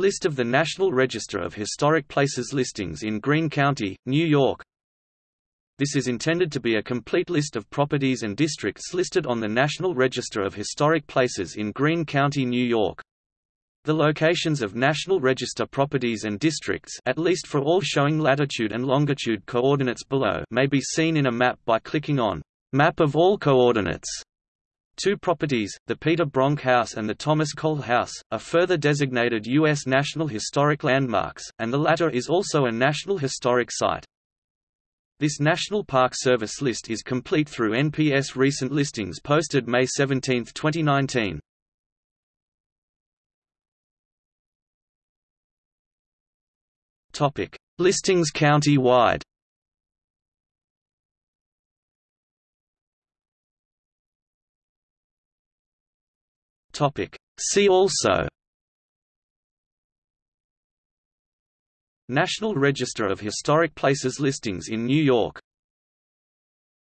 List of the National Register of Historic Places listings in Greene County, New York This is intended to be a complete list of properties and districts listed on the National Register of Historic Places in Greene County, New York. The locations of National Register properties and districts at least for all showing latitude and longitude coordinates below may be seen in a map by clicking on Map of all coordinates. Two properties, the Peter Bronck House and the Thomas Cole House, are further designated U.S. National Historic Landmarks, and the latter is also a National Historic Site. This National Park Service list is complete through NPS recent listings posted May 17, 2019. Topic: Listings county-wide. Topic: See also National Register of Historic Places listings in New York